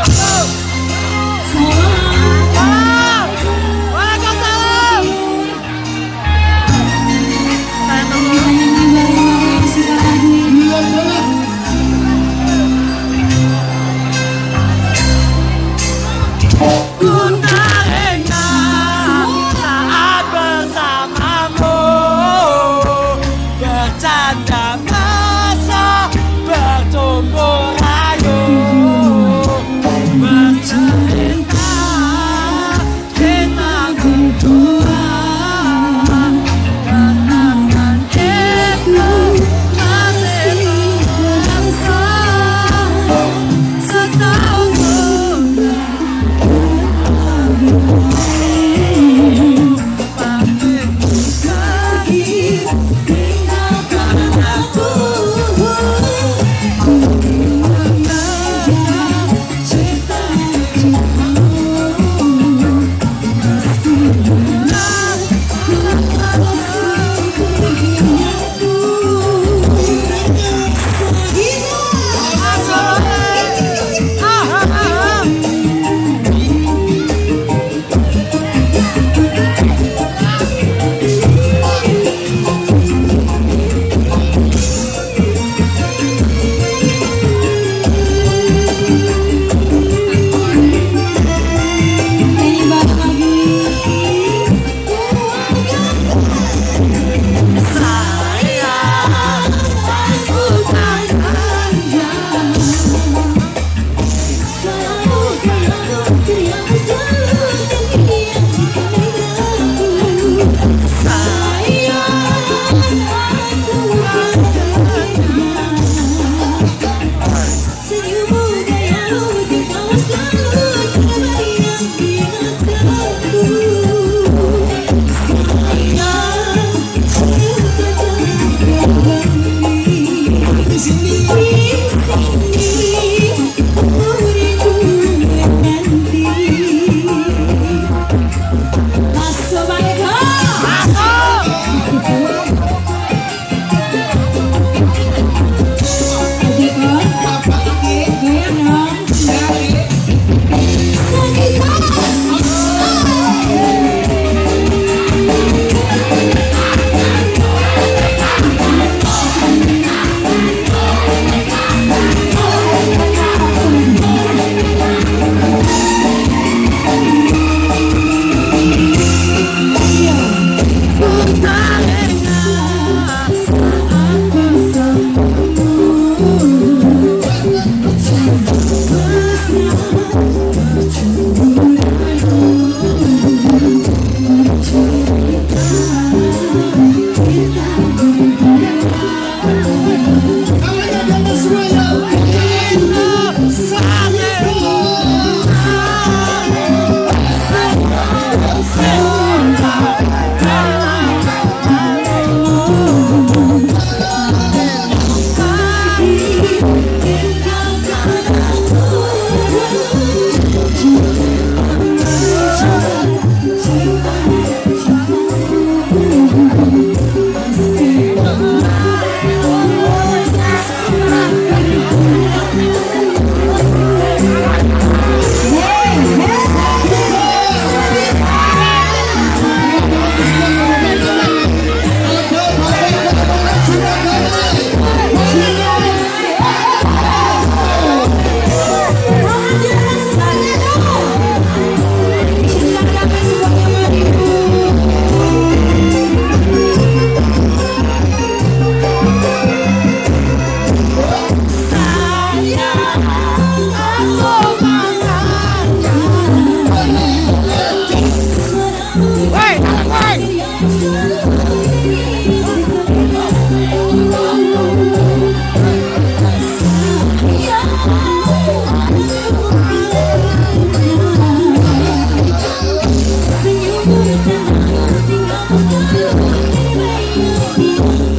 Let's go. I'm gonna be right back.